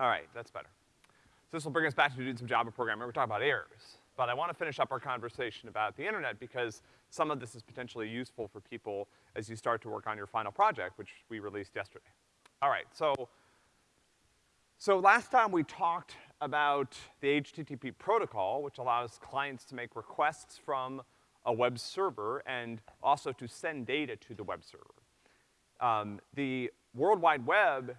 All right, that's better. So this will bring us back to doing some Java programming. We're talking about errors. But I want to finish up our conversation about the internet because some of this is potentially useful for people as you start to work on your final project, which we released yesterday. All right, so, so last time we talked about the HTTP protocol, which allows clients to make requests from a web server and also to send data to the web server. Um, the World Wide Web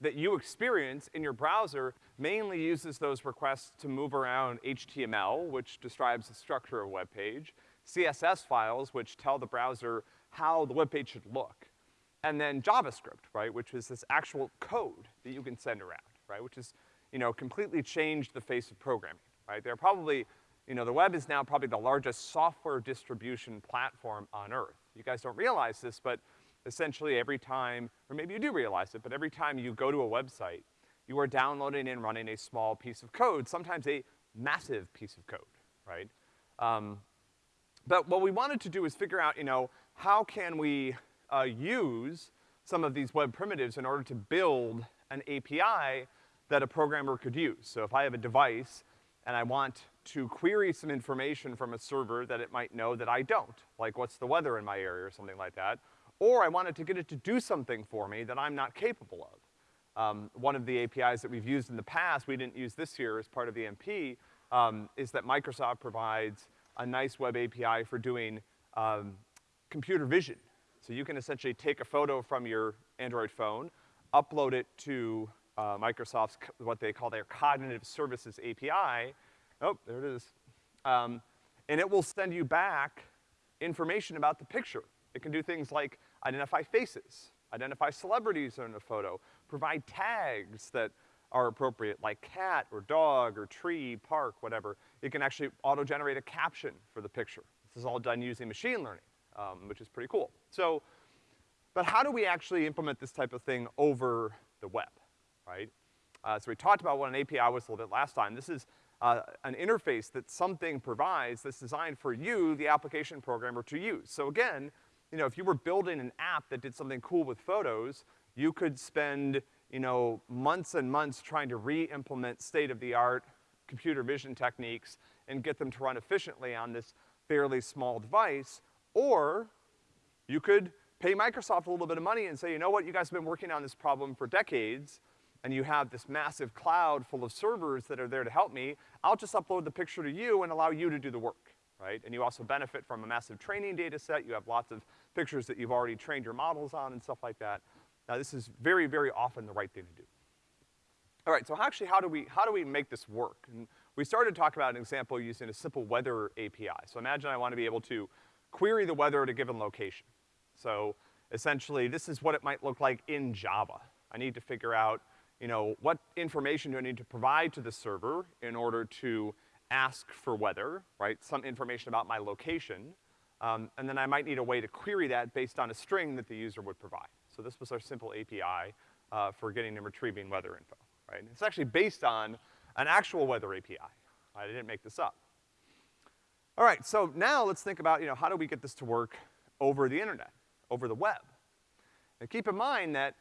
that you experience in your browser mainly uses those requests to move around HTML, which describes the structure of a web page, CSS files, which tell the browser how the web page should look, and then JavaScript, right, which is this actual code that you can send around, right, which is, you know, completely changed the face of programming, right? There are probably, you know, the web is now probably the largest software distribution platform on earth. You guys don't realize this, but essentially every time, or maybe you do realize it, but every time you go to a website, you are downloading and running a small piece of code, sometimes a massive piece of code, right? Um, but what we wanted to do is figure out, you know, how can we uh, use some of these web primitives in order to build an API that a programmer could use. So if I have a device and I want to query some information from a server that it might know that I don't, like what's the weather in my area or something like that, or I wanted to get it to do something for me that I'm not capable of. Um, one of the APIs that we've used in the past, we didn't use this year as part of the MP, um, is that Microsoft provides a nice web API for doing um, computer vision. So you can essentially take a photo from your Android phone, upload it to uh, Microsoft's, what they call their Cognitive Services API. Oh, there it is. Um, and it will send you back information about the picture. It can do things like identify faces, identify celebrities in a photo, provide tags that are appropriate, like cat or dog or tree, park, whatever. It can actually auto-generate a caption for the picture. This is all done using machine learning, um, which is pretty cool. So, but how do we actually implement this type of thing over the web, right? Uh, so we talked about what an API was a little bit last time. This is uh, an interface that something provides that's designed for you, the application programmer, to use. So again, you know, if you were building an app that did something cool with photos, you could spend, you know, months and months trying to re-implement state-of-the-art computer vision techniques and get them to run efficiently on this fairly small device, or you could pay Microsoft a little bit of money and say, you know what, you guys have been working on this problem for decades, and you have this massive cloud full of servers that are there to help me, I'll just upload the picture to you and allow you to do the work, right? And you also benefit from a massive training data set, you have lots of pictures that you've already trained your models on and stuff like that. Now this is very, very often the right thing to do. All right, so actually how do we, how do we make this work? And we started to talk about an example using a simple weather API. So imagine I want to be able to query the weather at a given location. So essentially, this is what it might look like in Java. I need to figure out, you know, what information do I need to provide to the server in order to ask for weather, right? Some information about my location. Um, and then I might need a way to query that based on a string that the user would provide. So this was our simple API uh, for getting and retrieving weather info, right? And it's actually based on an actual weather API. I didn't make this up. All right, so now let's think about, you know, how do we get this to work over the internet, over the web? Now keep in mind that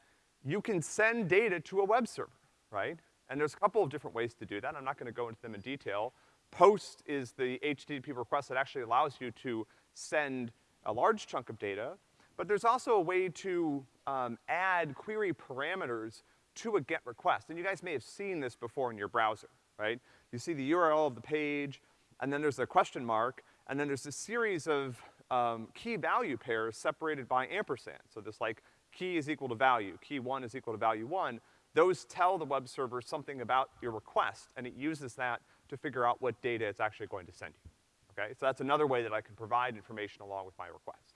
you can send data to a web server, right? And there's a couple of different ways to do that. I'm not gonna go into them in detail. Post is the HTTP request that actually allows you to send a large chunk of data, but there's also a way to um, add query parameters to a GET request. And you guys may have seen this before in your browser, right? You see the URL of the page, and then there's a question mark, and then there's a series of um, key value pairs separated by ampersand. So this like key is equal to value, key one is equal to value one. Those tell the web server something about your request, and it uses that to figure out what data it's actually going to send you. Okay, so that's another way that I can provide information along with my request.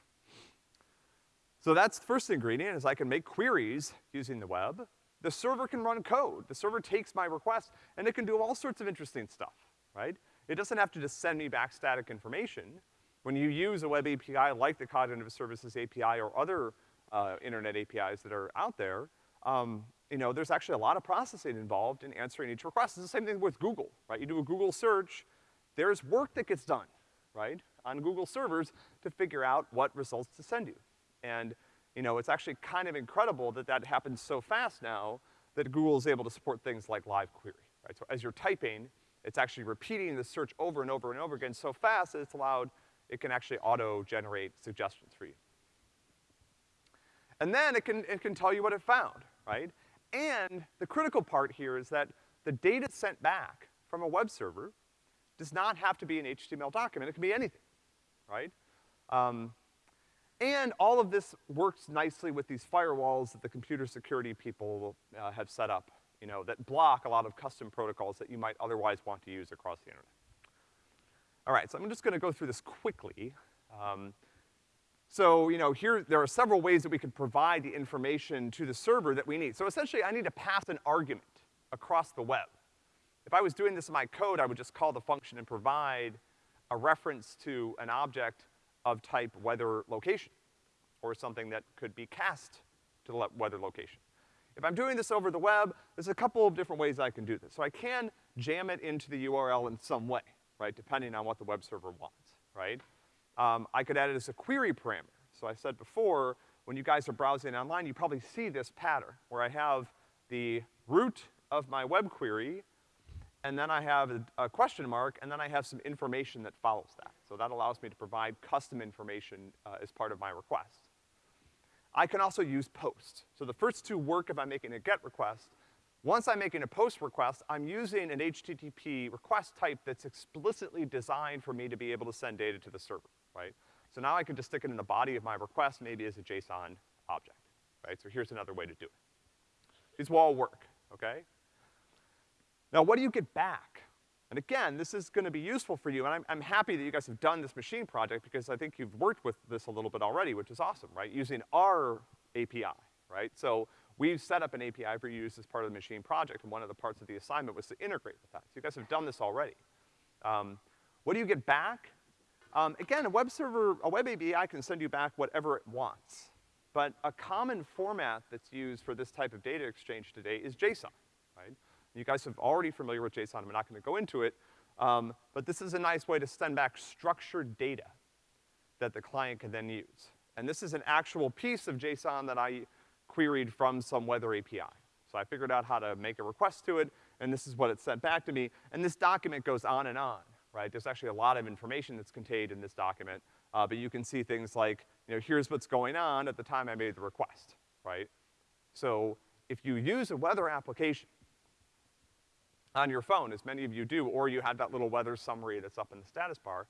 So that's the first ingredient, is I can make queries using the web. The server can run code. The server takes my request, and it can do all sorts of interesting stuff, right? It doesn't have to just send me back static information. When you use a web API like the Cognitive Services API or other uh, internet APIs that are out there, um, you know, there's actually a lot of processing involved in answering each request. It's the same thing with Google, right? You do a Google search, there's work that gets done, right, on Google servers to figure out what results to send you. And, you know, it's actually kind of incredible that that happens so fast now that Google is able to support things like live query, right? So as you're typing, it's actually repeating the search over and over and over again so fast that it's allowed, it can actually auto-generate suggestions for you. And then it can, it can tell you what it found, right? And the critical part here is that the data sent back from a web server does not have to be an HTML document, it can be anything, right? Um, and all of this works nicely with these firewalls that the computer security people uh, have set up, you know, that block a lot of custom protocols that you might otherwise want to use across the internet. All right, so I'm just gonna go through this quickly. Um, so, you know, here, there are several ways that we could provide the information to the server that we need. So essentially, I need to pass an argument across the web. If I was doing this in my code, I would just call the function and provide a reference to an object of type weather location, or something that could be cast to the weather location. If I'm doing this over the web, there's a couple of different ways I can do this. So I can jam it into the URL in some way, right, depending on what the web server wants, right? Um, I could add it as a query parameter. So I said before, when you guys are browsing online, you probably see this pattern, where I have the root of my web query, and then I have a, a, question mark, and then I have some information that follows that. So that allows me to provide custom information uh, as part of my request. I can also use post. So the first two work if I'm making a GET request. Once I'm making a POST request, I'm using an HTTP request type that's explicitly designed for me to be able to send data to the server, right? So now I can just stick it in the body of my request, maybe as a JSON object, right? So here's another way to do it. These will all work, okay? Now, what do you get back? And again, this is gonna be useful for you, and I'm, I'm happy that you guys have done this machine project because I think you've worked with this a little bit already, which is awesome, right? Using our API, right? So we've set up an API for you as part of the machine project, and one of the parts of the assignment was to integrate with that. So you guys have done this already. Um, what do you get back? Um, again, a web server, a web API can send you back whatever it wants. But a common format that's used for this type of data exchange today is JSON, right? You guys are already familiar with JSON, I'm not gonna go into it, um, but this is a nice way to send back structured data that the client can then use. And this is an actual piece of JSON that I queried from some weather API. So I figured out how to make a request to it, and this is what it sent back to me, and this document goes on and on, right? There's actually a lot of information that's contained in this document, uh, but you can see things like, you know, here's what's going on at the time I made the request, right? So if you use a weather application, on your phone, as many of you do, or you have that little weather summary that's up in the status bar,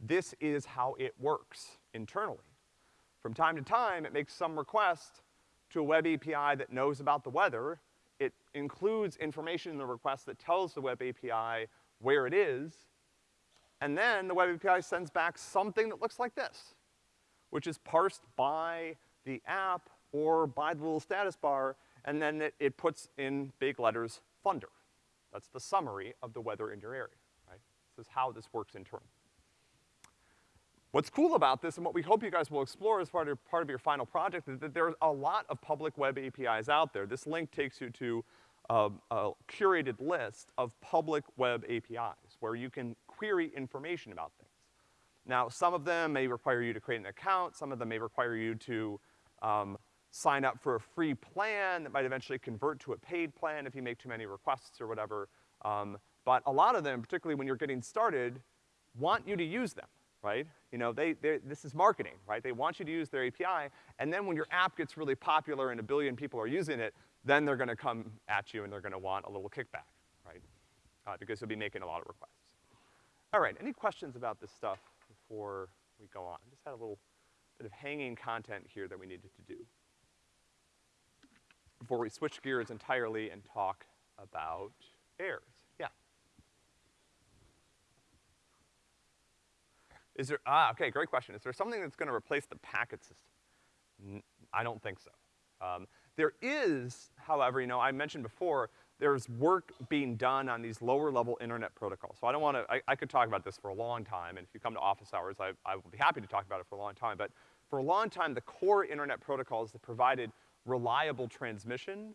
this is how it works internally. From time to time, it makes some request to a web API that knows about the weather. It includes information in the request that tells the web API where it is, and then the web API sends back something that looks like this, which is parsed by the app or by the little status bar, and then it, it puts in big letters, thunder. That's the summary of the weather in your area, right? This is how this works internally. What's cool about this, and what we hope you guys will explore as part of, part of your final project, is that there's a lot of public web APIs out there. This link takes you to a, a curated list of public web APIs, where you can query information about things. Now, some of them may require you to create an account, some of them may require you to um, sign up for a free plan that might eventually convert to a paid plan if you make too many requests or whatever. Um, but a lot of them, particularly when you're getting started, want you to use them, right? You know, they, this is marketing, right? They want you to use their API, and then when your app gets really popular and a billion people are using it, then they're gonna come at you and they're gonna want a little kickback, right? Uh, because you'll be making a lot of requests. All right, any questions about this stuff before we go on? Just had a little bit of hanging content here that we needed to do before we switch gears entirely and talk about errors. Yeah. Is there, ah, okay, great question. Is there something that's gonna replace the packet system? N I don't think so. Um, there is, however, you know, I mentioned before, there's work being done on these lower level internet protocols. So I don't wanna, I, I could talk about this for a long time, and if you come to office hours, I, I will be happy to talk about it for a long time, but for a long time, the core internet protocols that provided reliable transmission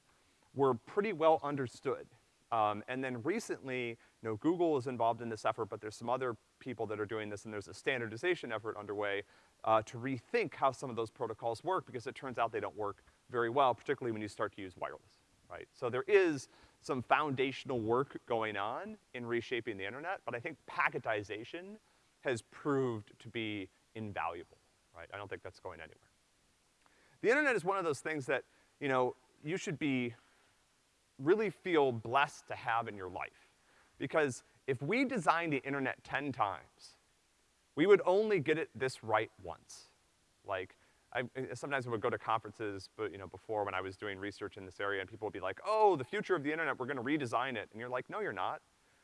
were pretty well understood. Um, and then recently, you know, Google is involved in this effort, but there's some other people that are doing this, and there's a standardization effort underway uh, to rethink how some of those protocols work, because it turns out they don't work very well, particularly when you start to use wireless. right? So there is some foundational work going on in reshaping the internet, but I think packetization has proved to be invaluable, right? I don't think that's going anywhere. The internet is one of those things that, you know, you should be, really feel blessed to have in your life. Because if we designed the internet ten times, we would only get it this right once. Like, I, sometimes I would go to conferences, but, you know, before when I was doing research in this area, and people would be like, oh, the future of the internet, we're gonna redesign it. And you're like, no, you're not.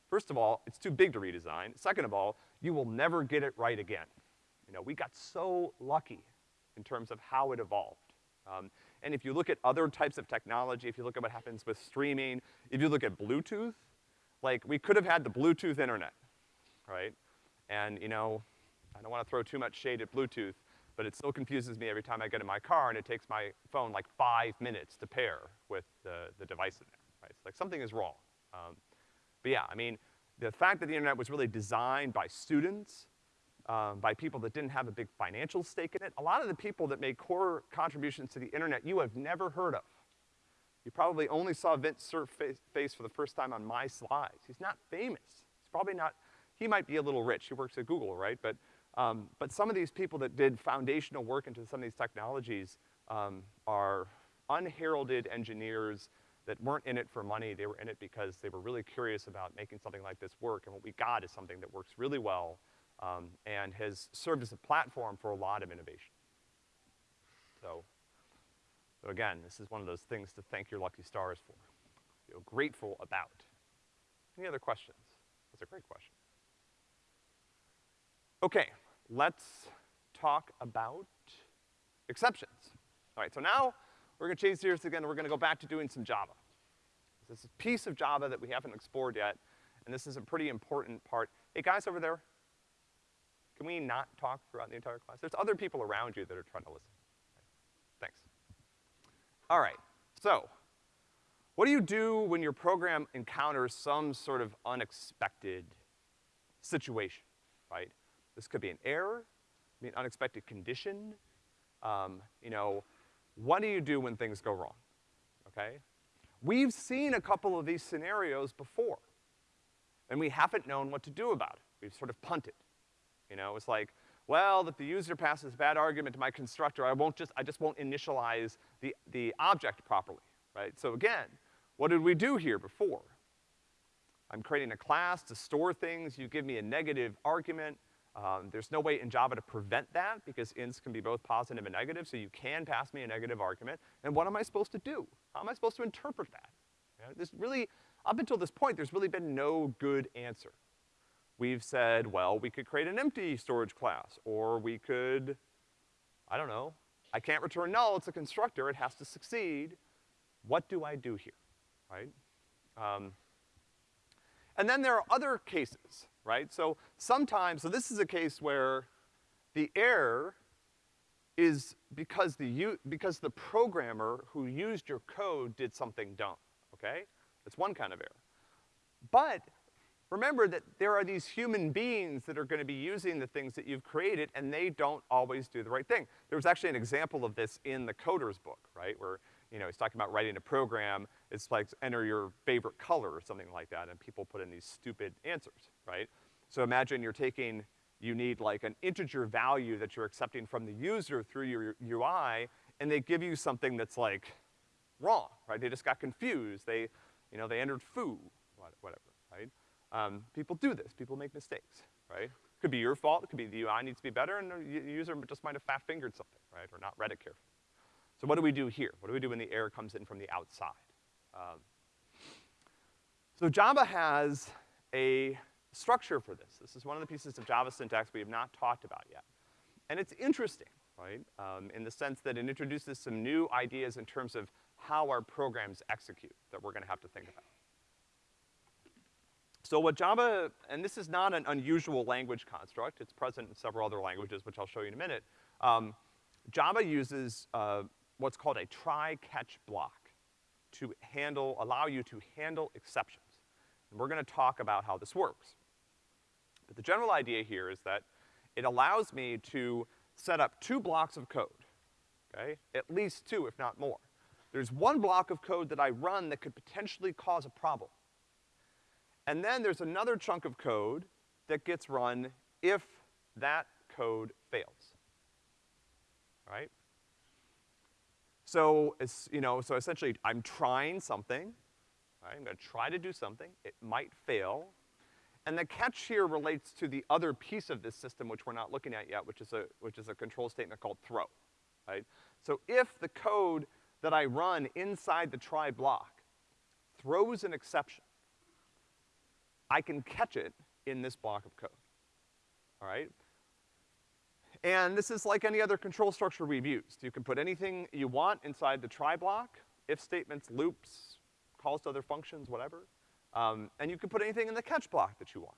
First of all, it's too big to redesign. Second of all, you will never get it right again. You know, we got so lucky in terms of how it evolved. Um, and if you look at other types of technology, if you look at what happens with streaming, if you look at Bluetooth, like, we could have had the Bluetooth internet, right? And, you know, I don't wanna throw too much shade at Bluetooth, but it still confuses me every time I get in my car and it takes my phone like five minutes to pair with the, the device in there, right? It's like something is wrong. Um, but yeah, I mean, the fact that the internet was really designed by students, um, by people that didn't have a big financial stake in it, a lot of the people that made core contributions to the internet you have never heard of. You probably only saw Vint Cerf face, face for the first time on my slides. He's not famous. He's probably not, he might be a little rich. He works at Google, right? But um, but some of these people that did foundational work into some of these technologies um, are unheralded engineers that weren't in it for money, they were in it because they were really curious about making something like this work, and what we got is something that works really well, um, and has served as a platform for a lot of innovation. So, so again, this is one of those things to thank your lucky stars for. Feel grateful about. Any other questions? That's a great question. Okay, let's talk about exceptions. All right, so now we're gonna change gears again, we're gonna go back to doing some Java. This is a piece of Java that we haven't explored yet, and this is a pretty important part. Hey, guys over there, can we not talk throughout the entire class? There's other people around you that are trying to listen. Thanks. All right, so, what do you do when your program encounters some sort of unexpected situation, right? This could be an error, be an unexpected condition. Um, you know, what do you do when things go wrong, okay? We've seen a couple of these scenarios before, and we haven't known what to do about it. We've sort of punted. You know, it's like, well, if the user passes a bad argument to my constructor, I won't just, I just won't initialize the, the object properly, right? So again, what did we do here before? I'm creating a class to store things, you give me a negative argument, um, there's no way in Java to prevent that because ints can be both positive and negative, so you can pass me a negative argument. And what am I supposed to do? How am I supposed to interpret that? You this really, up until this point, there's really been no good answer. We've said, well, we could create an empty storage class, or we could, I don't know, I can't return null, it's a constructor, it has to succeed. What do I do here, right? Um, and then there are other cases right? So sometimes, so this is a case where the error is because the, because the programmer who used your code did something dumb, okay? That's one kind of error. But remember that there are these human beings that are gonna be using the things that you've created and they don't always do the right thing. There was actually an example of this in the coder's book, right? Where you know, he's talking about writing a program, it's like enter your favorite color or something like that, and people put in these stupid answers, right? So imagine you're taking, you need like an integer value that you're accepting from the user through your UI, and they give you something that's like wrong, right? They just got confused. They, you know, they entered foo, whatever, right? Um, people do this, people make mistakes, right? Could be your fault, it could be the UI needs to be better, and the user just might have fat-fingered something, right? Or not read it carefully. So what do we do here? What do we do when the error comes in from the outside? Um, so Java has a structure for this. This is one of the pieces of Java syntax we have not talked about yet. And it's interesting, right, um, in the sense that it introduces some new ideas in terms of how our programs execute that we're gonna have to think about. So what Java, and this is not an unusual language construct, it's present in several other languages, which I'll show you in a minute. Um, Java uses uh, what's called a try-catch block to handle, allow you to handle exceptions. And we're gonna talk about how this works. But the general idea here is that it allows me to set up two blocks of code, okay? At least two, if not more. There's one block of code that I run that could potentially cause a problem. And then there's another chunk of code that gets run if that code fails. Right? So, you know, so essentially I'm trying something, right? I'm gonna try to do something, it might fail, and the catch here relates to the other piece of this system which we're not looking at yet, which is a, which is a control statement called throw, right? So if the code that I run inside the try block throws an exception, I can catch it in this block of code, all right? And this is like any other control structure we've used. You can put anything you want inside the try block, if statements, loops, calls to other functions, whatever. Um, and you can put anything in the catch block that you want,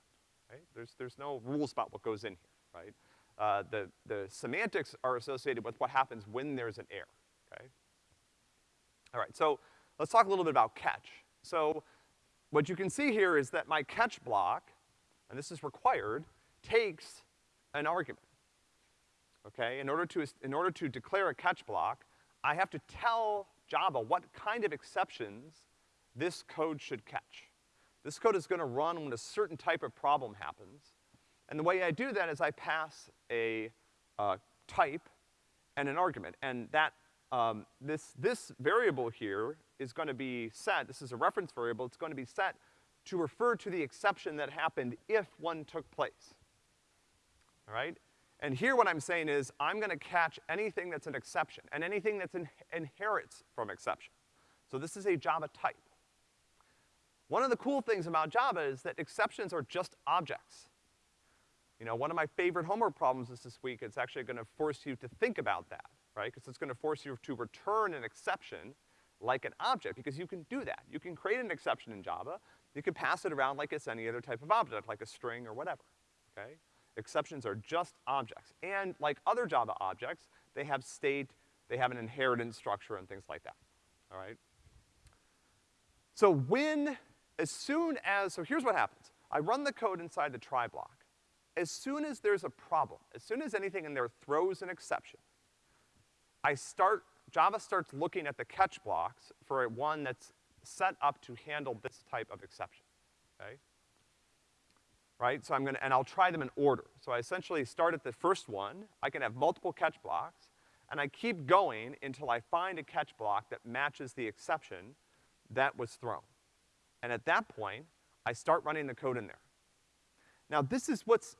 right? There's, there's no rules about what goes in here, right? Uh, the, the semantics are associated with what happens when there's an error, okay? All right, so let's talk a little bit about catch. So what you can see here is that my catch block, and this is required, takes an argument okay? In order to, in order to declare a catch block, I have to tell Java what kind of exceptions this code should catch. This code is gonna run when a certain type of problem happens. And the way I do that is I pass a uh, type and an argument. And that, um, this, this variable here is gonna be set, this is a reference variable, it's gonna be set to refer to the exception that happened if one took place. All right? And here what I'm saying is, I'm gonna catch anything that's an exception, and anything that in inherits from exception. So this is a Java type. One of the cool things about Java is that exceptions are just objects. You know, one of my favorite homework problems is this week, it's actually gonna force you to think about that, right? Because it's gonna force you to return an exception like an object, because you can do that. You can create an exception in Java, you can pass it around like it's any other type of object, like a string or whatever, okay? Exceptions are just objects. And like other Java objects, they have state, they have an inheritance structure and things like that, all right? So when, as soon as, so here's what happens. I run the code inside the try block. As soon as there's a problem, as soon as anything in there throws an exception, I start, Java starts looking at the catch blocks for one that's set up to handle this type of exception, okay? Right? So I'm gonna, and I'll try them in order. So I essentially start at the first one, I can have multiple catch blocks, and I keep going until I find a catch block that matches the exception that was thrown. And at that point, I start running the code in there. Now this is what's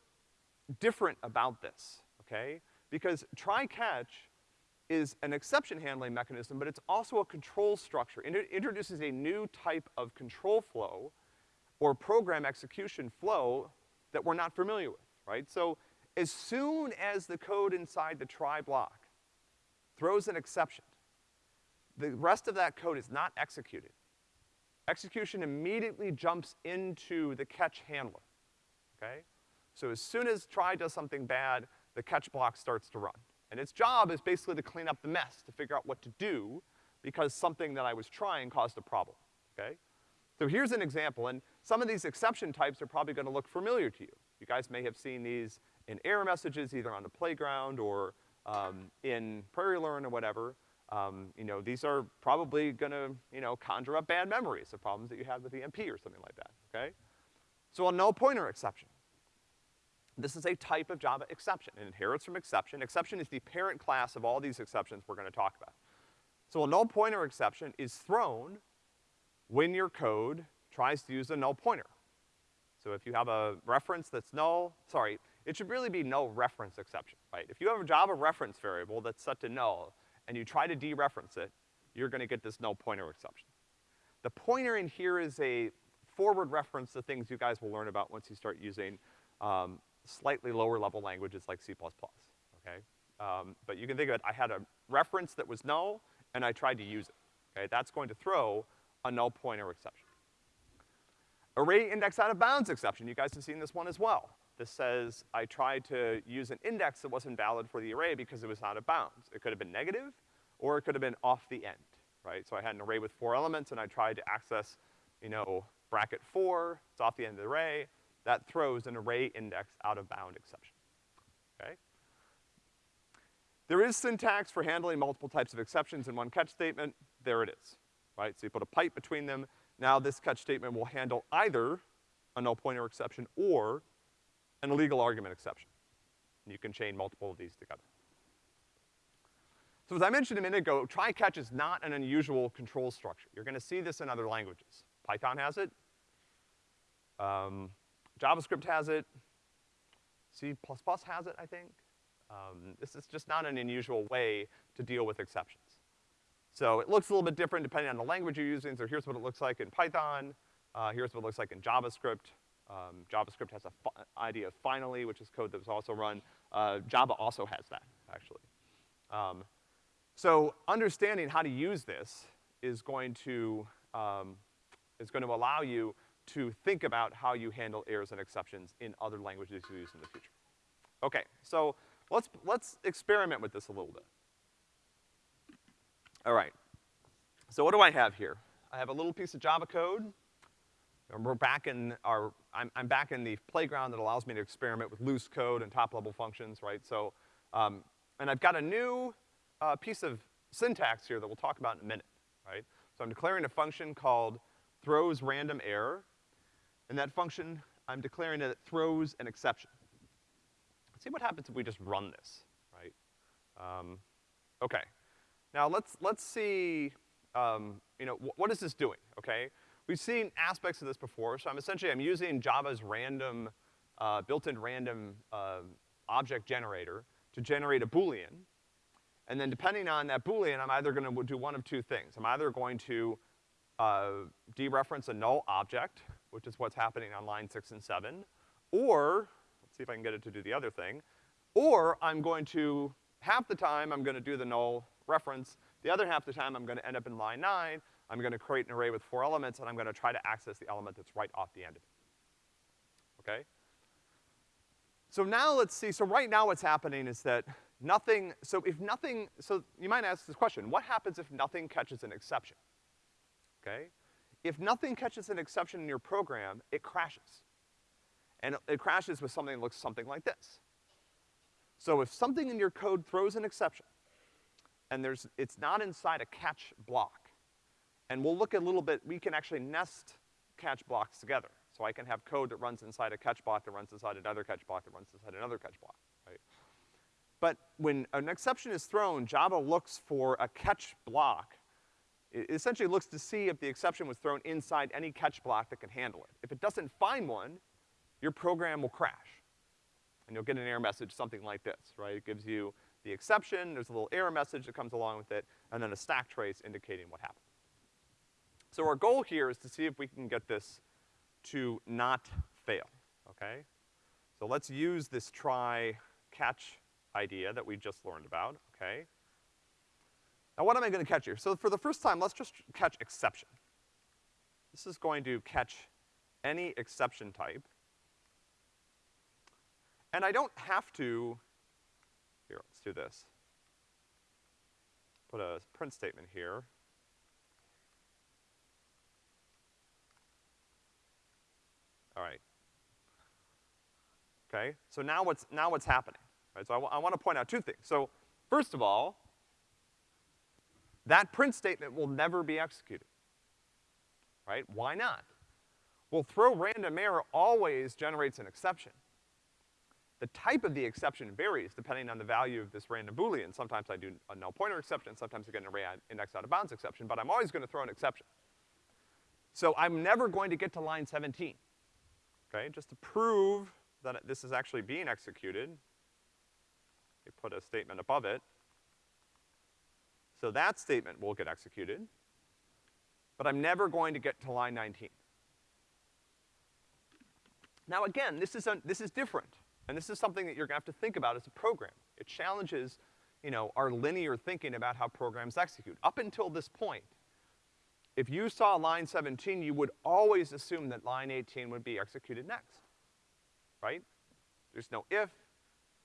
different about this, okay? Because try-catch is an exception handling mechanism, but it's also a control structure. It introduces a new type of control flow or program execution flow that we're not familiar with, right? So as soon as the code inside the try block throws an exception, the rest of that code is not executed. Execution immediately jumps into the catch handler, okay? So as soon as try does something bad, the catch block starts to run. And its job is basically to clean up the mess, to figure out what to do, because something that I was trying caused a problem, okay? So here's an example, and some of these exception types are probably gonna look familiar to you. You guys may have seen these in error messages, either on the playground or um, in PrairieLearn or whatever. Um, you know, these are probably gonna, you know, conjure up bad memories of problems that you had with EMP or something like that, okay? So a null pointer exception. This is a type of Java exception. It inherits from exception. Exception is the parent class of all these exceptions we're gonna talk about. So a null pointer exception is thrown when your code tries to use a null pointer. So if you have a reference that's null, sorry, it should really be null reference exception, right? If you have a Java reference variable that's set to null, and you try to dereference it, you're gonna get this null pointer exception. The pointer in here is a forward reference to things you guys will learn about once you start using um, slightly lower level languages like C++, okay? Um, but you can think of it, I had a reference that was null, and I tried to use it, okay? That's going to throw a null pointer exception. Array index out of bounds exception, you guys have seen this one as well. This says I tried to use an index that wasn't valid for the array because it was out of bounds. It could have been negative, or it could have been off the end, right? So I had an array with four elements and I tried to access, you know, bracket four, it's off the end of the array, that throws an array index out of bound exception, okay? There is syntax for handling multiple types of exceptions in one catch statement. There it is, right? So you put a pipe between them. Now this catch statement will handle either a null pointer exception or an illegal argument exception. And you can chain multiple of these together. So as I mentioned a minute ago, try-catch is not an unusual control structure. You're gonna see this in other languages. Python has it. Um, JavaScript has it. C++ has it, I think. Um, this is just not an unusual way to deal with exceptions. So it looks a little bit different depending on the language you're using. So here's what it looks like in Python. Uh, here's what it looks like in JavaScript. Um, JavaScript has a idea of finally, which is code that's also run. Uh, Java also has that, actually. Um, so understanding how to use this is going to, um, is going to allow you to think about how you handle errors and exceptions in other languages you use in the future. Okay, so let's, let's experiment with this a little bit. All right. So what do I have here? I have a little piece of Java code. We're back in our, I'm, I'm back in the playground that allows me to experiment with loose code and top-level functions, right? So, um, and I've got a new uh, piece of syntax here that we'll talk about in a minute, right? So I'm declaring a function called throws random error, and that function, I'm declaring that it throws an exception. Let's see what happens if we just run this, right? Um, okay. Now let's, let's see, um, you know, wh what is this doing, okay? We've seen aspects of this before, so I'm essentially, I'm using Java's random, uh, built-in random, uh, object generator to generate a Boolean. And then depending on that Boolean, I'm either gonna do one of two things. I'm either going to, uh, dereference a null object, which is what's happening on line six and seven, or, let's see if I can get it to do the other thing, or I'm going to, half the time I'm gonna do the null reference, the other half of the time I'm gonna end up in line nine, I'm gonna create an array with four elements, and I'm gonna try to access the element that's right off the end of it. Okay? So now let's see, so right now what's happening is that nothing, so if nothing, so you might ask this question, what happens if nothing catches an exception? Okay? If nothing catches an exception in your program, it crashes. And it, it crashes with something that looks something like this. So if something in your code throws an exception, and there's, it's not inside a catch block, and we'll look a little bit, we can actually nest catch blocks together. So I can have code that runs inside a catch block that runs inside another catch block that runs inside another catch block, right? But when an exception is thrown, Java looks for a catch block it essentially looks to see if the exception was thrown inside any catch block that can handle it. If it doesn't find one, your program will crash. And you'll get an error message, something like this, right? It gives you the exception, there's a little error message that comes along with it, and then a stack trace indicating what happened. So our goal here is to see if we can get this to not fail, okay? So let's use this try catch idea that we just learned about, okay? Now what am I gonna catch here? So for the first time, let's just catch exception. This is going to catch any exception type. And I don't have to, do this. Put a print statement here. All right. Okay, so now what's, now what's happening? Right, so I, I wanna point out two things. So, first of all, that print statement will never be executed. Right? Why not? Well, throw random error always generates an exception. The type of the exception varies depending on the value of this random boolean. Sometimes I do a null pointer exception, sometimes I get an array index out of bounds exception, but I'm always gonna throw an exception. So I'm never going to get to line 17. Okay, just to prove that this is actually being executed, we put a statement above it. So that statement will get executed, but I'm never going to get to line 19. Now again, this is, this is different, and this is something that you're gonna have to think about as a program. It challenges, you know, our linear thinking about how programs execute. Up until this point, if you saw line 17, you would always assume that line 18 would be executed next, right? There's no if,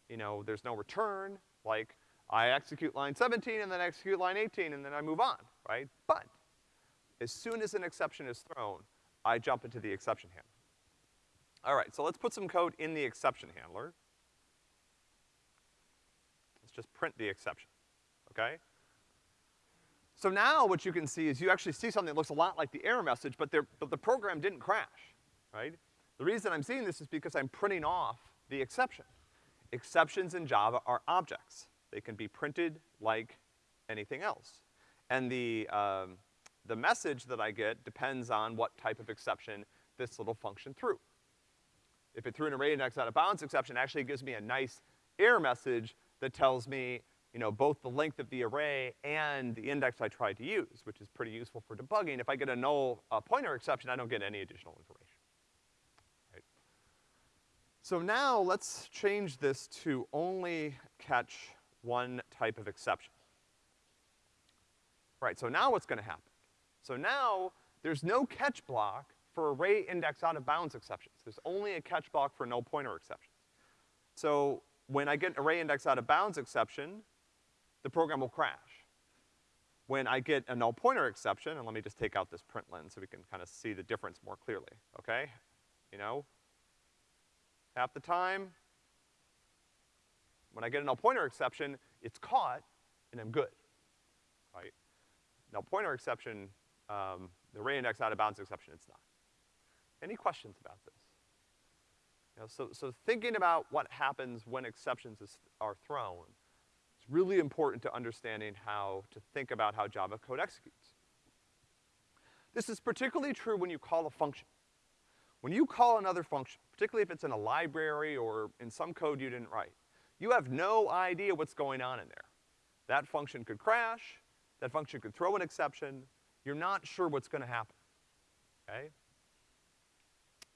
you know, there's no return, like, I execute line 17 and then I execute line 18 and then I move on, right? But as soon as an exception is thrown, I jump into the exception handler. All right, so let's put some code in the exception handler. Let's just print the exception, okay? So now what you can see is you actually see something that looks a lot like the error message, but, but the program didn't crash, right? The reason I'm seeing this is because I'm printing off the exception. Exceptions in Java are objects. They can be printed like anything else. And the, um, the message that I get depends on what type of exception this little function threw. If it threw an array index out of bounds exception, actually it gives me a nice error message that tells me, you know, both the length of the array and the index I tried to use, which is pretty useful for debugging. If I get a null uh, pointer exception, I don't get any additional information. Right? So now let's change this to only catch one type of exception. Right, so now what's gonna happen? So now, there's no catch block for array index out of bounds exceptions. There's only a catch block for null pointer exceptions. So when I get an array index out of bounds exception, the program will crash. When I get a null pointer exception, and let me just take out this print println so we can kind of see the difference more clearly, okay? You know, half the time, when I get a null pointer exception, it's caught and I'm good, right? Null pointer exception, um, the array index out of bounds exception, it's not. Any questions about this? You know, so, so thinking about what happens when exceptions is, are thrown, it's really important to understanding how to think about how Java code executes. This is particularly true when you call a function. When you call another function, particularly if it's in a library or in some code you didn't write, you have no idea what's going on in there. That function could crash, that function could throw an exception, you're not sure what's gonna happen, okay?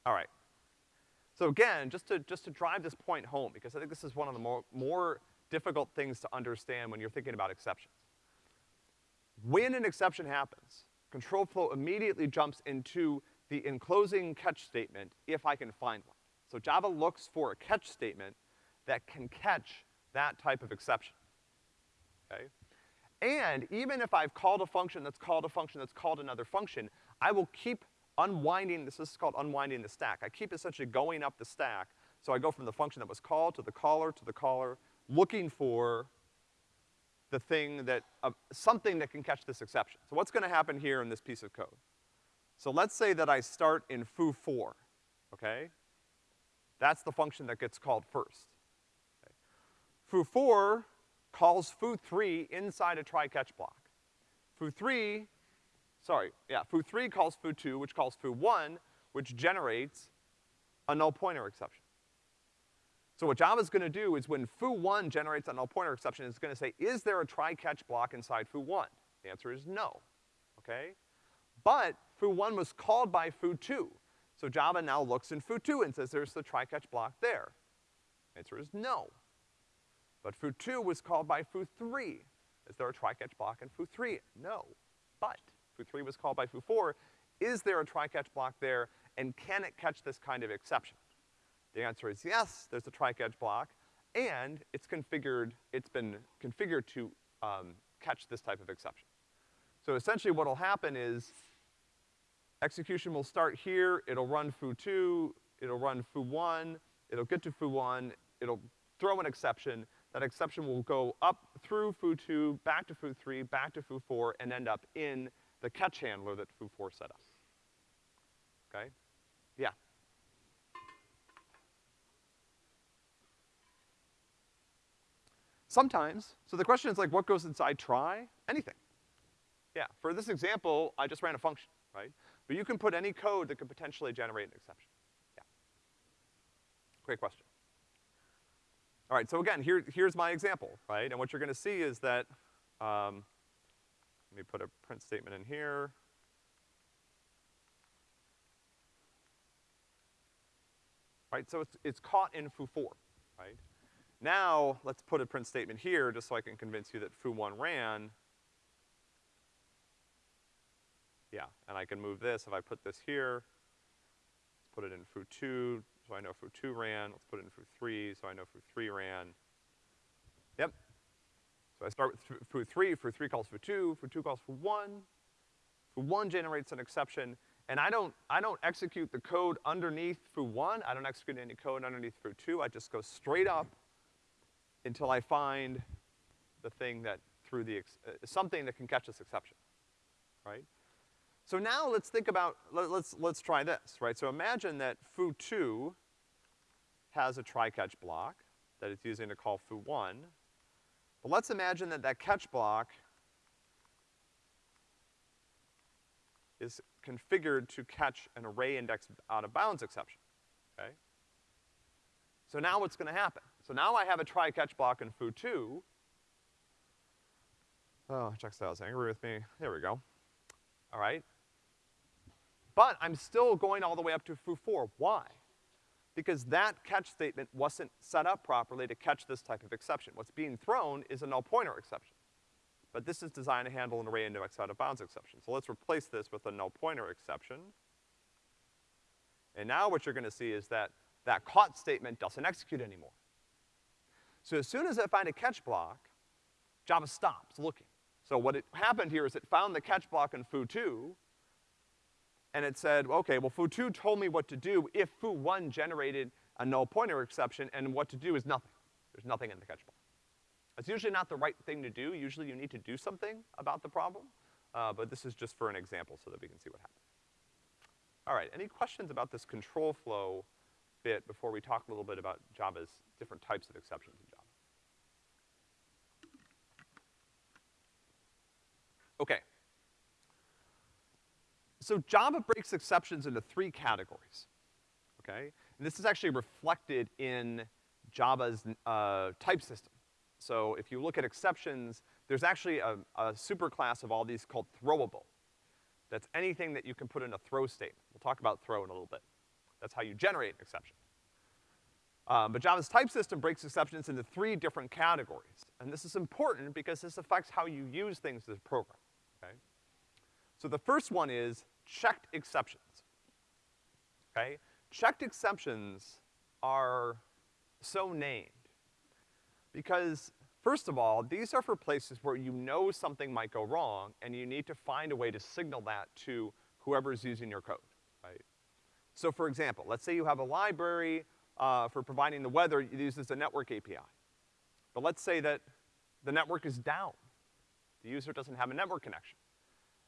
All right. So again, just to, just to drive this point home, because I think this is one of the more, more difficult things to understand when you're thinking about exceptions. When an exception happens, control flow immediately jumps into the enclosing catch statement if I can find one. So Java looks for a catch statement that can catch that type of exception, okay? And even if I've called a function that's called a function that's called another function, I will keep unwinding, this is called unwinding the stack. I keep essentially going up the stack, so I go from the function that was called to the caller to the caller, looking for the thing that, uh, something that can catch this exception. So what's gonna happen here in this piece of code? So let's say that I start in foo4, okay? That's the function that gets called first. Okay. Foo4 calls foo3 inside a try-catch block. Foo3 sorry, yeah, foo3 calls foo2, which calls foo1, which generates a null pointer exception. So what Java's gonna do is when foo1 generates a null pointer exception, it's gonna say, is there a try-catch block inside foo1? The answer is no, okay? But foo1 was called by foo2. So Java now looks in foo2 and says there's the try-catch block there. The answer is no. But foo2 was called by foo3. Is there a try-catch block in foo3? No. But foo3 was called by foo4, is there a try-catch block there, and can it catch this kind of exception? The answer is yes, there's a try-catch block, and it's configured, it's been configured to um, catch this type of exception. So essentially what'll happen is execution will start here, it'll run foo2, it'll run foo1, it'll get to foo1, it'll throw an exception, that exception will go up through foo2, back to foo3, back to foo4, and end up in the catch handler that foo4 set up. Okay? Yeah. Sometimes, so the question is like, what goes inside try? Anything. Yeah, for this example, I just ran a function, right? But you can put any code that could potentially generate an exception. Yeah. Great question. All right, so again, here, here's my example, right? And what you're gonna see is that, um, let me put a print statement in here. Right, so it's, it's caught in foo4, right? Now, let's put a print statement here just so I can convince you that foo1 ran. Yeah, and I can move this, if I put this here, let's put it in foo2, so I know foo2 ran, let's put it in foo3, so I know foo3 ran. So I start with foo3, foo3 calls foo2, foo2 calls foo1, foo1 generates an exception, and I don't, I don't execute the code underneath foo1, I don't execute any code underneath foo2, I just go straight up until I find the thing that threw the, uh, something that can catch this exception, right? So now let's think about, let, let's, let's try this, right? So imagine that foo2 has a try-catch block that it's using to call foo1. But let's imagine that that catch block is configured to catch an array index out of bounds exception, okay? So now what's gonna happen? So now I have a try-catch block in foo2. Oh, Checkstyle's angry with me. There we go. All right. But I'm still going all the way up to foo4. Why? Because that catch statement wasn't set up properly to catch this type of exception. What's being thrown is a null pointer exception. But this is designed to handle an array index out of bounds exception. So let's replace this with a null pointer exception. And now what you're gonna see is that that caught statement doesn't execute anymore. So as soon as I find a catch block, Java stops looking. So what it happened here is it found the catch block in foo2, and it said, okay, well foo2 told me what to do if foo1 generated a null pointer exception, and what to do is nothing. There's nothing in the catch block. It's usually not the right thing to do. Usually you need to do something about the problem, uh, but this is just for an example so that we can see what happens. All right, any questions about this control flow bit before we talk a little bit about Java's different types of exceptions in Java? Okay. So Java breaks exceptions into three categories, okay? And this is actually reflected in Java's uh, type system. So if you look at exceptions, there's actually a, a superclass of all these called throwable. That's anything that you can put in a throw statement. We'll talk about throw in a little bit. That's how you generate an exception. Um, but Java's type system breaks exceptions into three different categories. And this is important because this affects how you use things as a program, okay? So the first one is checked exceptions, okay? Checked exceptions are so named because, first of all, these are for places where you know something might go wrong and you need to find a way to signal that to whoever's using your code, right? So for example, let's say you have a library uh, for providing the weather, it uses a network API. But let's say that the network is down. The user doesn't have a network connection.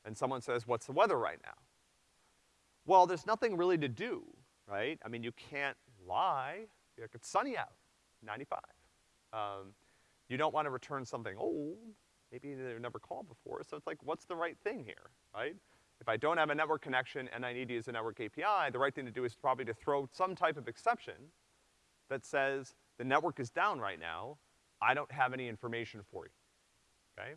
And someone says, what's the weather right now? Well, there's nothing really to do, right? I mean, you can't lie. It's sunny out, 95. Um, you don't want to return something old. Maybe they've never called before. So it's like, what's the right thing here, right? If I don't have a network connection and I need to use a network API, the right thing to do is probably to throw some type of exception that says, the network is down right now, I don't have any information for you, okay?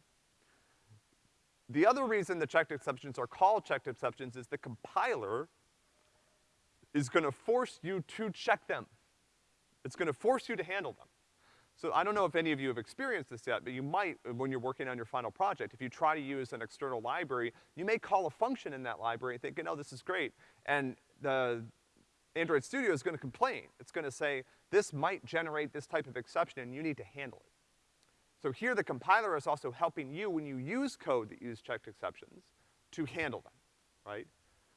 The other reason the checked exceptions are called checked exceptions is the compiler is gonna force you to check them. It's gonna force you to handle them. So I don't know if any of you have experienced this yet, but you might uh, when you're working on your final project. If you try to use an external library, you may call a function in that library and thinking, oh, this is great. And the Android Studio is gonna complain. It's gonna say, this might generate this type of exception and you need to handle it. So here the compiler is also helping you when you use code that use checked exceptions to handle them, right?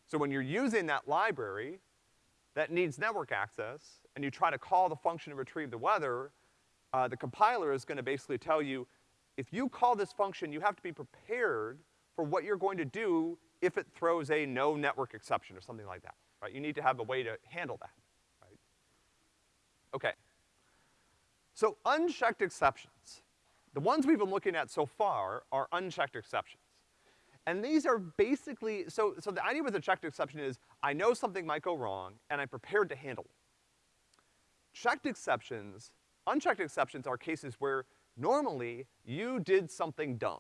So when you're using that library that needs network access and you try to call the function to retrieve the weather, uh, the compiler is gonna basically tell you, if you call this function, you have to be prepared for what you're going to do if it throws a no network exception or something like that, right? You need to have a way to handle that, right? Okay. So unchecked exceptions. The ones we've been looking at so far are unchecked exceptions. And these are basically, so, so the idea with a checked exception is, I know something might go wrong, and I'm prepared to handle it. Checked exceptions Unchecked exceptions are cases where normally you did something dumb,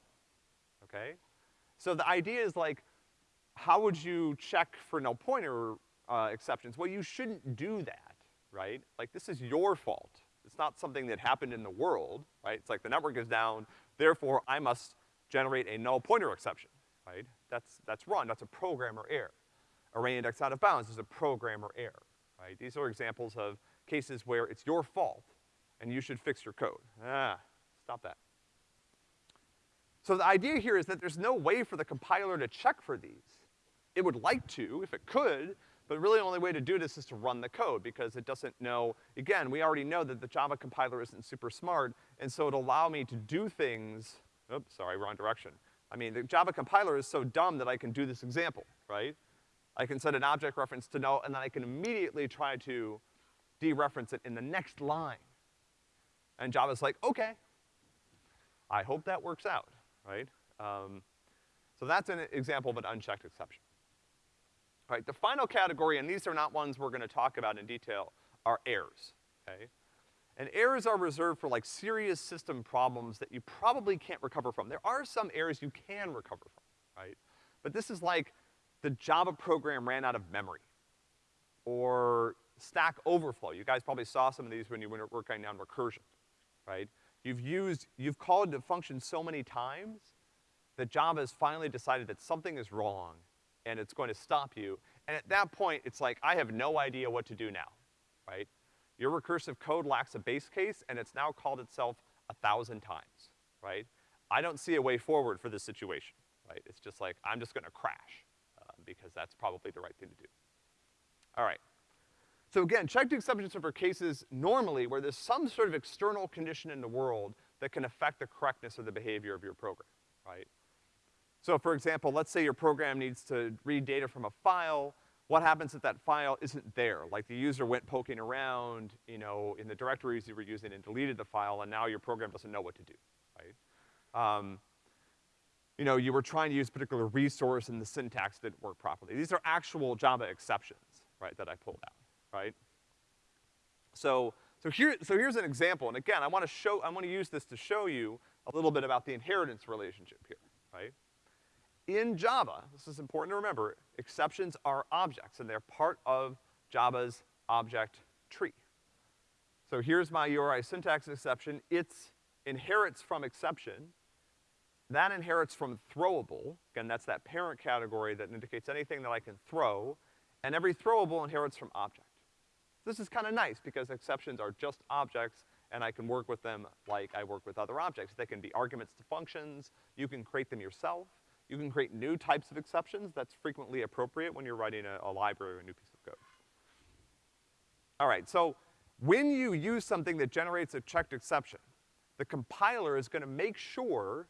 okay? So the idea is like, how would you check for null pointer uh, exceptions? Well, you shouldn't do that, right? Like, this is your fault. It's not something that happened in the world, right? It's like the network is down, therefore I must generate a null pointer exception, right? That's, that's wrong, that's a programmer error. Array index out of bounds is a programmer error, right? These are examples of cases where it's your fault and you should fix your code. Ah, stop that. So the idea here is that there's no way for the compiler to check for these. It would like to, if it could, But really the only way to do this is to run the code because it doesn't know, again, we already know that the Java compiler isn't super smart, and so it'll allow me to do things, oops, sorry, wrong direction. I mean, the Java compiler is so dumb that I can do this example, right? I can set an object reference to null, and then I can immediately try to dereference it in the next line. And Java's like, okay, I hope that works out, right? Um, so that's an example of an unchecked exception. Right, the final category, and these are not ones we're gonna talk about in detail, are errors, okay? And errors are reserved for like serious system problems that you probably can't recover from. There are some errors you can recover from, right? But this is like the Java program ran out of memory. Or Stack Overflow. You guys probably saw some of these when you were working on recursion, right? You've used, you've called the function so many times that Java has finally decided that something is wrong and it's going to stop you. And at that point, it's like, I have no idea what to do now, right? Your recursive code lacks a base case and it's now called itself a thousand times, right? I don't see a way forward for this situation, right? It's just like, I'm just gonna crash, uh, because that's probably the right thing to do. All right. So again, checked exceptions are for cases normally where there's some sort of external condition in the world that can affect the correctness of the behavior of your program, right? So for example, let's say your program needs to read data from a file, what happens if that file isn't there? Like the user went poking around, you know, in the directories you were using and deleted the file and now your program doesn't know what to do, right? Um, you know, you were trying to use a particular resource and the syntax didn't work properly. These are actual Java exceptions, right, that I pulled out right? So, so here, so here's an example, and again, I wanna show, I wanna use this to show you a little bit about the inheritance relationship here, right? In Java, this is important to remember, exceptions are objects, and they're part of Java's object tree. So here's my URI syntax exception. It inherits from exception. That inherits from throwable. Again, that's that parent category that indicates anything that I can throw. And every throwable inherits from object. This is kinda nice because exceptions are just objects and I can work with them like I work with other objects. They can be arguments to functions, you can create them yourself, you can create new types of exceptions, that's frequently appropriate when you're writing a, a library or a new piece of code. All right, so when you use something that generates a checked exception, the compiler is gonna make sure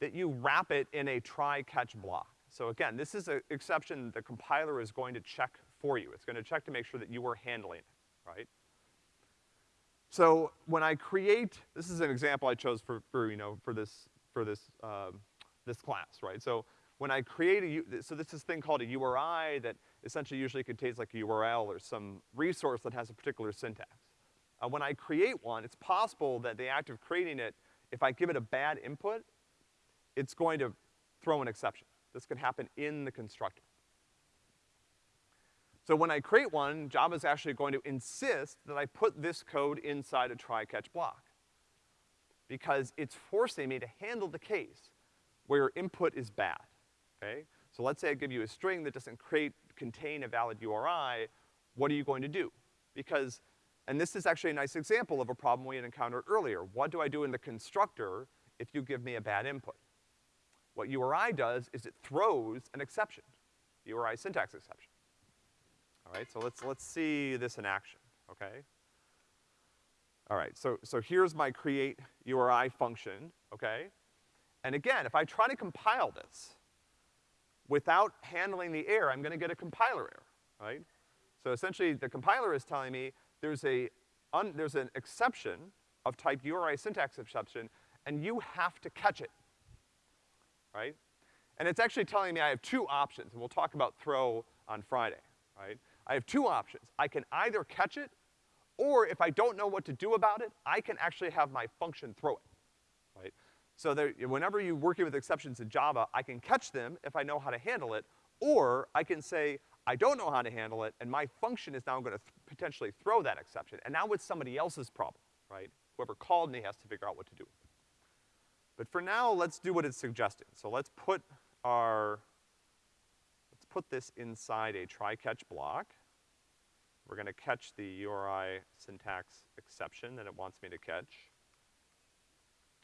that you wrap it in a try-catch block. So again, this is an exception the compiler is going to check for you. It's gonna check to make sure that you are handling it, right? So when I create, this is an example I chose for, for you know, for this, for this, um, this class, right? So when I create a, so this is thing called a URI that essentially usually contains like a URL or some resource that has a particular syntax. Uh, when I create one, it's possible that the act of creating it, if I give it a bad input, it's going to throw an exception. This could happen in the constructor. So when I create one, Java's actually going to insist that I put this code inside a try-catch block. Because it's forcing me to handle the case where your input is bad, okay? So let's say I give you a string that doesn't create, contain a valid URI, what are you going to do? Because, and this is actually a nice example of a problem we had encountered earlier. What do I do in the constructor if you give me a bad input? What URI does is it throws an exception, URI syntax exception. All right, so let's, let's see this in action, okay? All right, so, so here's my create URI function, okay? And again, if I try to compile this without handling the error, I'm gonna get a compiler error, right? So essentially, the compiler is telling me there's a, there's an exception of type URI syntax exception, and you have to catch it, right? And it's actually telling me I have two options, and we'll talk about throw on Friday, right? I have two options. I can either catch it, or if I don't know what to do about it, I can actually have my function throw it? So there, whenever you're working with exceptions in Java, I can catch them if I know how to handle it, or I can say, I don't know how to handle it, and my function is now gonna th potentially throw that exception. And now it's somebody else's problem, right? Whoever called me has to figure out what to do. But for now, let's do what it's suggesting. So let's put our, let's put this inside a try-catch block. We're gonna catch the URI syntax exception that it wants me to catch.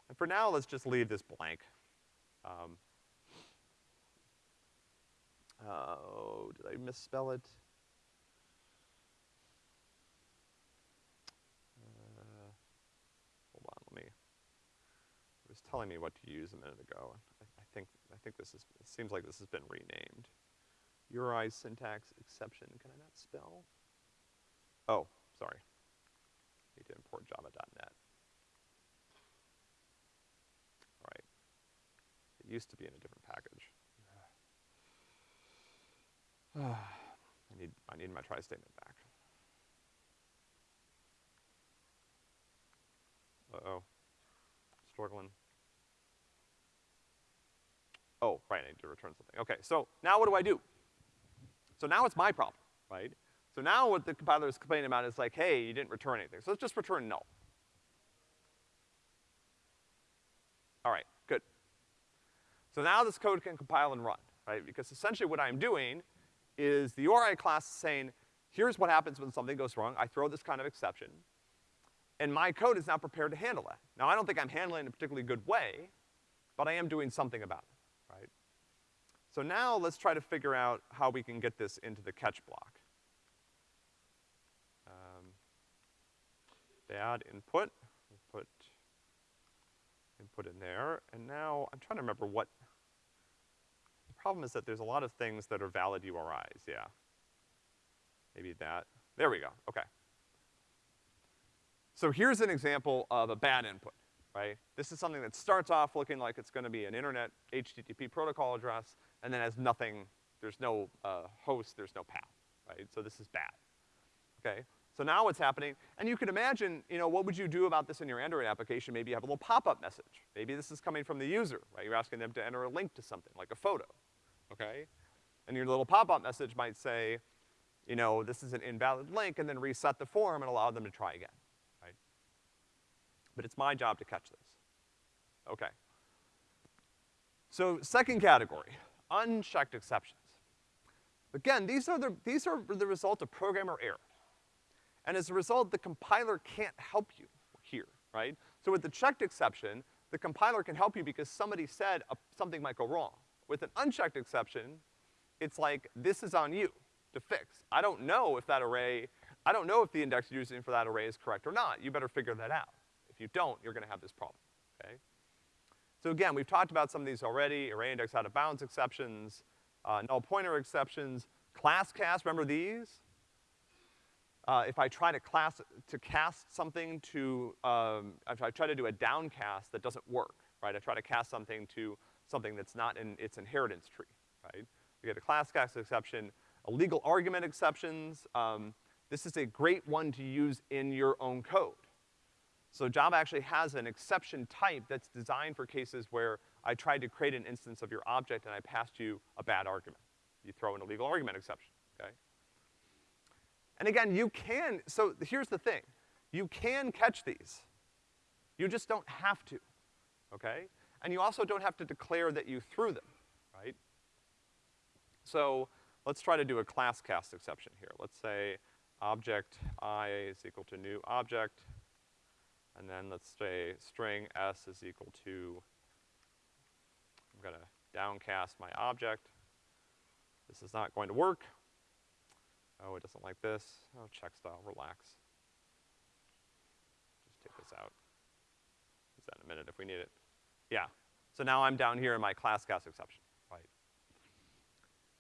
And for now, let's just leave this blank. Um, oh, did I misspell it? Uh, hold on, let me, it was telling me what to use a minute ago. I, I think, I think this is, it seems like this has been renamed. URI syntax exception, can I not spell? Oh, sorry. Need to import java.net. used to be in a different package. I need, I need my try statement back. Uh-oh. Struggling. Oh, right, I need to return something. Okay, so now what do I do? So now it's my problem, right? So now what the compiler is complaining about is like, hey, you didn't return anything. So let's just return null. All right. So now this code can compile and run, right? Because essentially what I'm doing is the URI class is saying, here's what happens when something goes wrong. I throw this kind of exception. And my code is now prepared to handle that. Now I don't think I'm handling it in a particularly good way, but I am doing something about it, right? So now let's try to figure out how we can get this into the catch block. Um, bad input, put input in there, and now I'm trying to remember what, problem is that there's a lot of things that are valid URIs, yeah. Maybe that, there we go, okay. So here's an example of a bad input right? This is something that starts off looking like it's gonna be an internet HTTP protocol address, and then has nothing, there's no, uh, host, there's no path, right? So this is bad, okay? So now what's happening, and you can imagine, you know, what would you do about this in your Android application? Maybe you have a little pop-up message. Maybe this is coming from the user, right? You're asking them to enter a link to something, like a photo, okay? And your little pop-up message might say, you know, this is an invalid link, and then reset the form and allow them to try again but it's my job to catch this. Okay. So second category, unchecked exceptions. Again, these are the, these are the result of programmer error. And as a result, the compiler can't help you here, right? So with the checked exception, the compiler can help you because somebody said a, something might go wrong. With an unchecked exception, it's like, this is on you to fix. I don't know if that array, I don't know if the index you're using for that array is correct or not. You better figure that out. If you don't, you're gonna have this problem, okay? So again, we've talked about some of these already, array index out of bounds exceptions, uh, null pointer exceptions, class cast, remember these? Uh, if I try to class, to cast something to, um, if I try to do a downcast that doesn't work, right? I try to cast something to something that's not in its inheritance tree, right? We get a class exception, illegal argument exceptions, um, this is a great one to use in your own code. So Java actually has an exception type that's designed for cases where I tried to create an instance of your object and I passed you a bad argument. You throw an illegal argument exception, okay? And again, you can, so here's the thing. You can catch these. You just don't have to, okay? And you also don't have to declare that you threw them, right? So let's try to do a class cast exception here. Let's say object i is equal to new object, and then let's say string s is equal to, I'm gonna downcast my object. This is not going to work. Oh, it doesn't like this. Oh, Checkstyle, relax. Just take this out. Use that in a minute if we need it. Yeah. So now I'm down here in my class cast exception, right?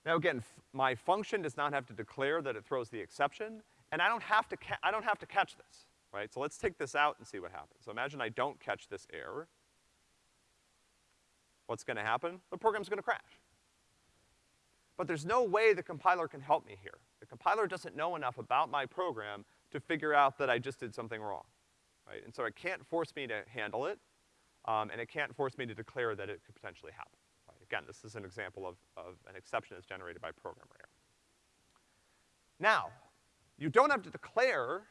Now again, my function does not have to declare that it throws the exception, and I don't have to I don't have to catch this right? So let's take this out and see what happens. So imagine I don't catch this error. What's gonna happen? The program's gonna crash. But there's no way the compiler can help me here. The compiler doesn't know enough about my program to figure out that I just did something wrong, right? And so it can't force me to handle it, um, and it can't force me to declare that it could potentially happen, right? Again, this is an example of, of an exception that's generated by programmer error. Now, you don't have to declare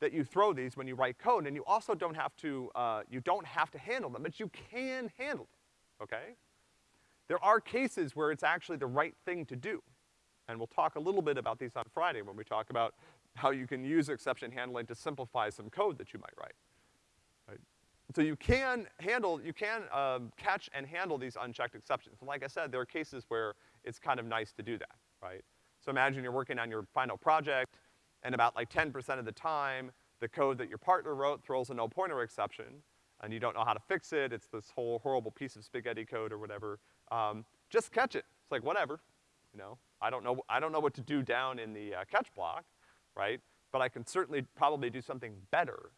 that you throw these when you write code, and you also don't have to, uh, you don't have to handle them, but you can handle them, okay? There are cases where it's actually the right thing to do. And we'll talk a little bit about these on Friday when we talk about how you can use exception handling to simplify some code that you might write. So you can handle, you can um, catch and handle these unchecked exceptions. And like I said, there are cases where it's kind of nice to do that, right? So imagine you're working on your final project, and about like 10% of the time, the code that your partner wrote throws a null pointer exception, and you don't know how to fix it, it's this whole horrible piece of spaghetti code or whatever, um, just catch it. It's like, whatever, you know? I don't know, I don't know what to do down in the uh, catch block, right? But I can certainly probably do something better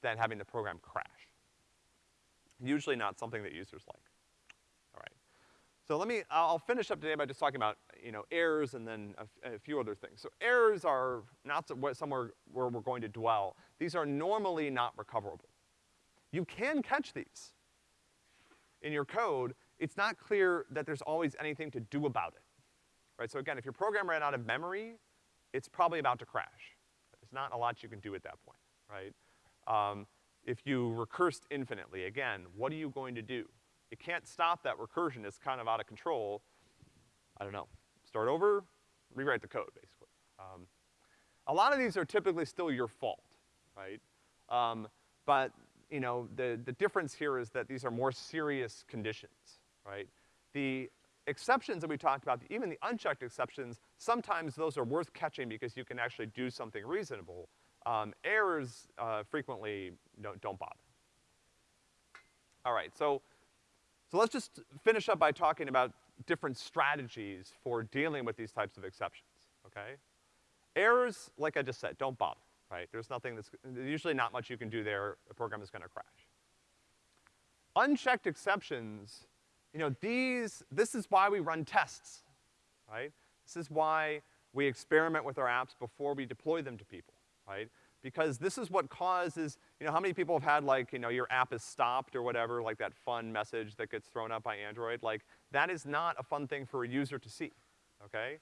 than having the program crash. Usually not something that users like. All right. So let me, I'll finish up today by just talking about, you know, errors and then a, a few other things. So errors are not so, somewhere where we're going to dwell. These are normally not recoverable. You can catch these in your code. It's not clear that there's always anything to do about it. Right, so again, if your program ran out of memory, it's probably about to crash. There's not a lot you can do at that point, right? Um, if you recursed infinitely, again, what are you going to do? You can't stop that recursion, it's kind of out of control. I don't know. Start over, rewrite the code, basically. Um, a lot of these are typically still your fault, right? Um, but, you know, the, the difference here is that these are more serious conditions, right? The exceptions that we talked about, even the unchecked exceptions, sometimes those are worth catching because you can actually do something reasonable. Um, errors, uh, frequently don't, don't bother. All right, so, so let's just finish up by talking about different strategies for dealing with these types of exceptions, okay? Errors, like I just said, don't bother, right? There's nothing that's, there's usually not much you can do there, the program is gonna crash. Unchecked exceptions, you know, these, this is why we run tests, right? This is why we experiment with our apps before we deploy them to people, right? Because this is what causes, you know, how many people have had like, you know, your app is stopped or whatever, like that fun message that gets thrown up by Android? Like, that is not a fun thing for a user to see, okay?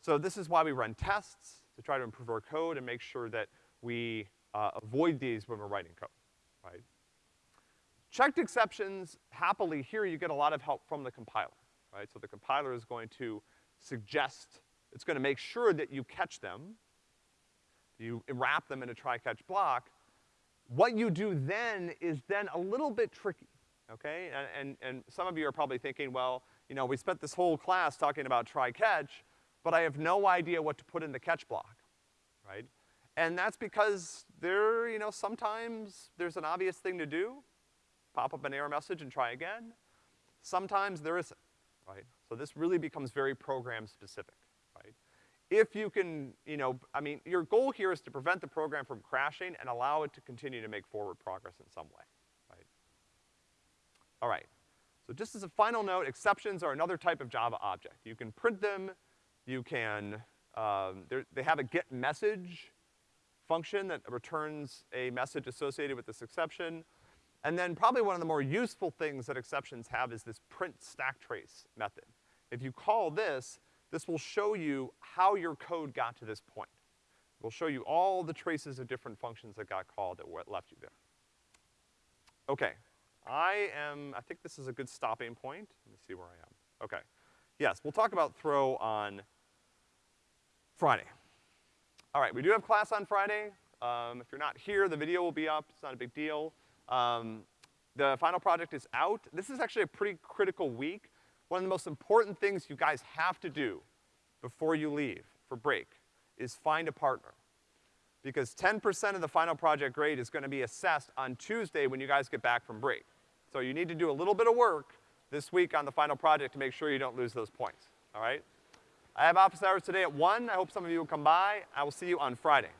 So this is why we run tests, to try to improve our code and make sure that we uh, avoid these when we're writing code, right? Checked exceptions, happily here you get a lot of help from the compiler, right? So the compiler is going to suggest, it's gonna make sure that you catch them, you wrap them in a try-catch block. What you do then is then a little bit tricky, okay? And, and, and some of you are probably thinking, well, you know, we spent this whole class talking about try-catch, but I have no idea what to put in the catch block, right? And that's because there, you know, sometimes there's an obvious thing to do, pop up an error message and try again. Sometimes there isn't, right? So this really becomes very program specific? If you can, you know, I mean, your goal here is to prevent the program from crashing and allow it to continue to make forward progress in some way, right? All right. So just as a final note, exceptions are another type of Java object. You can print them, you can, um, they have a get message function that returns a message associated with this exception. And then probably one of the more useful things that exceptions have is this print stack trace method. If you call this, this will show you how your code got to this point. It will show you all the traces of different functions that got called that left you there. Okay, I am, I think this is a good stopping point. Let me see where I am. Okay. Yes, we'll talk about throw on Friday. All right, we do have class on Friday. Um, if you're not here, the video will be up. It's not a big deal. Um, the final project is out. This is actually a pretty critical week. One of the most important things you guys have to do before you leave for break is find a partner. Because 10% of the final project grade is gonna be assessed on Tuesday when you guys get back from break. So you need to do a little bit of work this week on the final project to make sure you don't lose those points, all right? I have office hours today at one. I hope some of you will come by. I will see you on Friday.